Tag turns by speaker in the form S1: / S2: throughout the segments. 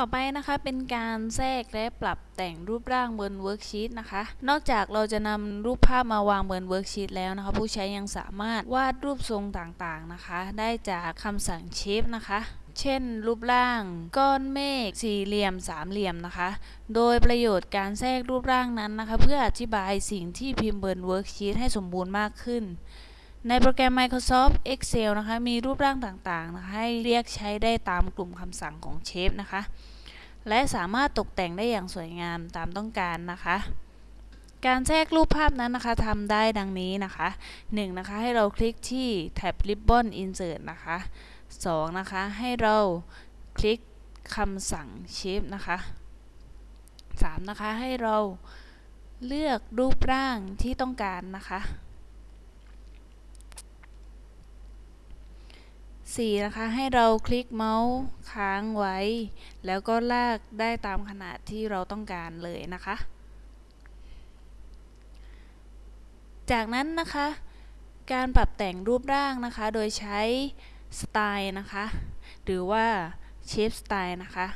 S1: ต่อไปนะคะเป็นการแทรกและปรับแต่งรูปร่างบน worksheet นะคะ นอกจากเราจะนำรูปภาพมาวางบน worksheet แล้วนะคะ ผู้ใช้ยังสามารถวาดรูปทรงต่างๆนะคะ ได้จากคำสั่ง Shape นะคะ เช่น รูปร่าง ก้อนเมฆสี่เหลี่ยมสามเหลี่ยมนะคะ โดยประโยชน์การแทรกรูปร่างนั้นนะคะ เพื่ออธิบายสิ่งที่พิมพ์บน worksheet ให้สมบูรณ์มากขึ้น ในโปรแกรม Microsoft Excel นะคะ มีรูปร่างต่างๆนะคะให้เรียกใช้ได้ตามกลุ่มคำสั่งของ Shape นะคะ และสามารถตกแต่งได้อย่างสวยงามตามต้องการนะคะ การแทรกรูปภาพนั้นนะคะทำได้ดังนี้นะคะ 1. นะคะ ให้เราคลิกที่แท็บ Ribbon Insert นะคะ 2. นะคะ ให้เราคลิกคำสั่ง Shape นะคะ 3. นะคะ ให้เราเลือกรูปร่างที่ต้องการนะคะ 4. นะคะ ให้เราคลิกเมาส์ค้างไว้ แล้วก็ลากได้ตามขนาดที่เราต้องการเลยนะคะ จากนั้นนะคะ การปรับแต่งรูปร่างนะคะ โดยใช้สไตล์นะคะ หรือว่าเชฟสไตล์นะคะ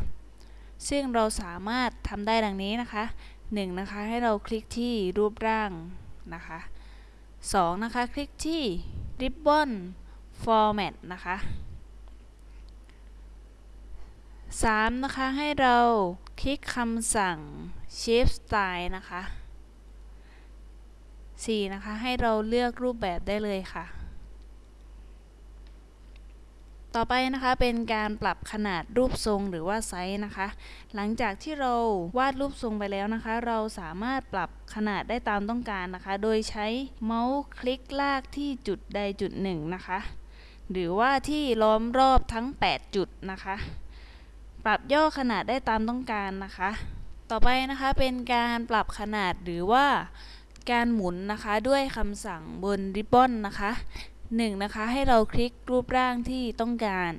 S1: ซึ่งเราสามารถทำได้ดังนี้นะคะ 1. นะคะ ให้เราคลิกที่รูปร่างนะคะ 2. นะคะ คลิกที่ Ribbon format นะคะ 3. นะคะ ให้เราคลิกคำสั่ง shape style นะคะ 4. นะคะ ให้เราเลือกรูปแบบได้เลยค่ะ ต่อไปนะคะเป็นการปรับขนาดรูปทรงหรือว่าไซส์นะคะ หลังจากที่เราวาดรูปทรงไปแล้วนะคะ เราสามารถปรับขนาดได้ตามต้องการนะคะ โดยใช้เมาส์คลิกลากที่จุดใดจุดหนึ่งนะคะ หรือว่าที่ล้อมรอบทั้ง 8 จุดนะคะ ปรับย่อขนาดได้ตามต้องการนะคะ ต่อไปนะคะเป็นการปรับขนาดหรือว่าการหมุนนะคะด้วยคำสั่งบนริบบอนนะคะ 1. นะคะให้เราคลิกรูปร่างที่ต้องการ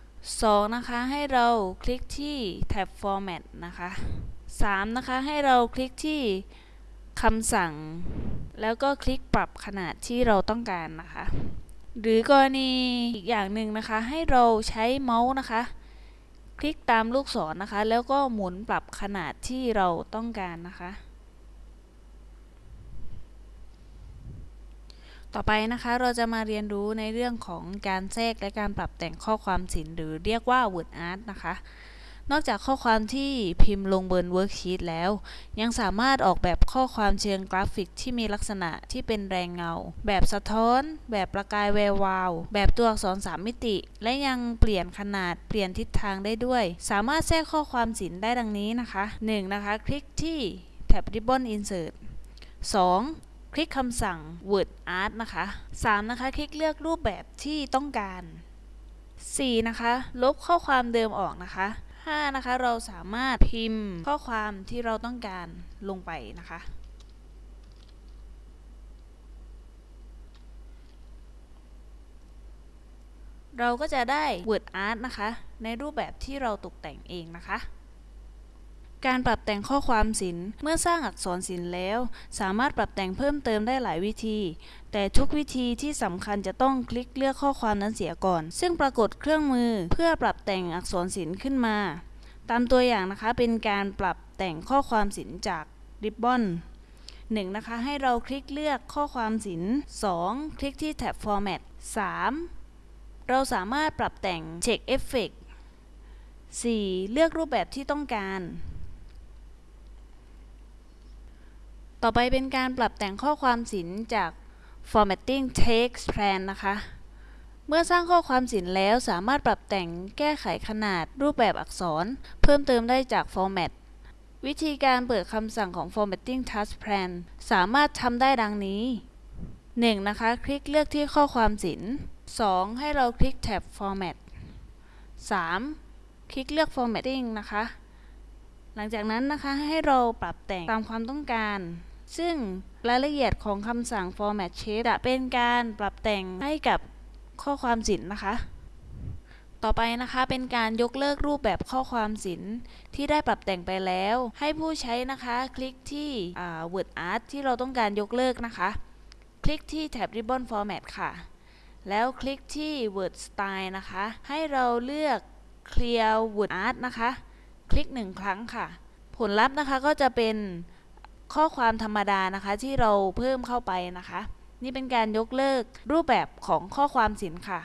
S1: 2. นะคะให้เราคลิกที่แท็บ format นะคะ 3. นะคะให้เราคลิกที่คำสั่ง แล้วก็คลิกปรับขนาดที่เราต้องการนะคะ หรือกรณีอีกอย่างหนึ่งนะคะ ให้เราใช้เมาส์นะคะ คลิกตามลูกศรนนะคะ แล้วก็หมุนปรับขนาดที่เราต้องการนะคะ ต่อไปนะคะเราจะมาเรียนรู้ในเรื่องของการแทรกและการปรับแต่งข้อความศิลป์หรือเรียกว่า Word Art นะคะ นอกจากข้อความที่พิมพ์ลงบน worksheet แล้ว ยังสามารถออกแบบข้อความเชิงกราฟิกที่มีลักษณะที่เป็นแรเงา แบบสะท้อน แบบประกายแวววาว แบบตัวอักษร3มิติ และยังเปลี่ยนขนาดเปลี่ยนทิศทางได้ด้วย สามารถแทรกข้อความศิลป์ได้ดังนี้นะคะ 1. นะคะ คลิกที่แท็บ Ribbon Insert 2. คลิกคำสั่ง WordArt นะคะ 3. นะคะ คลิกเลือกรูปแบบที่ต้องการ 4. นะคะ ลบข้อความเดิมออกนะคะ 5 นะคะ เราสามารถพิมพ์ข้อความที่เราต้องการลงไปนะคะ เราก็จะได้ Word Art นะคะ ในรูปแบบที่เราตกแต่งเองนะคะ การปรับแต่งข้อความศิลป์ เมื่อสร้างอักษรศิลป์แล้ว สามารถปรับแต่งเพิ่มเติมได้หลายวิธี แต่ทุกวิธีที่สำคัญจะต้องคลิกเลือกข้อความนั้นเสียก่อน ซึ่งปรากฏเครื่องมือเพื่อปรับแต่งอักษรศิลป์ขึ้นมา ตามตัวอย่างนะคะเป็นการปรับแต่งข้อความศิลป์จากริบบอน 1. นะคะให้เราคลิกเลือกข้อความศิลป์ 2. คลิกที่แท็บ format 3. เราสามารถปรับแต่ง check effect 4. เลือกรูปแบบที่ต้องการ ต่อไปเป็นการปรับแต่งข้อความศิลป์จาก formatting text plan นะคะ เมื่อสร้างข้อความศิลป์แล้วสามารถปรับแต่งแก้ไขขนาดรูปแบบอักษร เพิ่มเติมได้จาก format วิธีการเปิดคำสั่งของ formatting task plan สามารถทำได้ดังนี้ 1. นะคะ คลิกเลือกที่ข้อความศิลป์ 2. ให้เราคลิกแท็บ format 3. คลิกเลือก formatting นะคะ หลังจากนั้นนะคะให้เราปรับแต่งตามความต้องการ ซึ่งรายละเอียดของคำสั่ง format shape จะเป็นการปรับแต่งให้กับข้อความศิลป์นะคะ ต่อไปนะคะเป็นการยกเลิกรูปแบบข้อความศิลป์ที่ได้ปรับแต่งไปแล้ว ให้ผู้ใช้นะคะคลิกที่ Word Art ที่เราต้องการยกเลิกนะคะ คลิกที่แท็บ Ribbon Format ค่ะ แล้วคลิกที่ Word Style นะคะ ให้เราเลือก Clear Word Art นะคะ คลิกหนึ่งครั้งค่ะ ผลลัพธ์นะคะก็จะเป็น ข้อความธรรมดานะคะที่เราเพิ่มเข้าไปนะคะ นี่เป็นการยกเลิกรูปแบบของข้อความสินค่ะ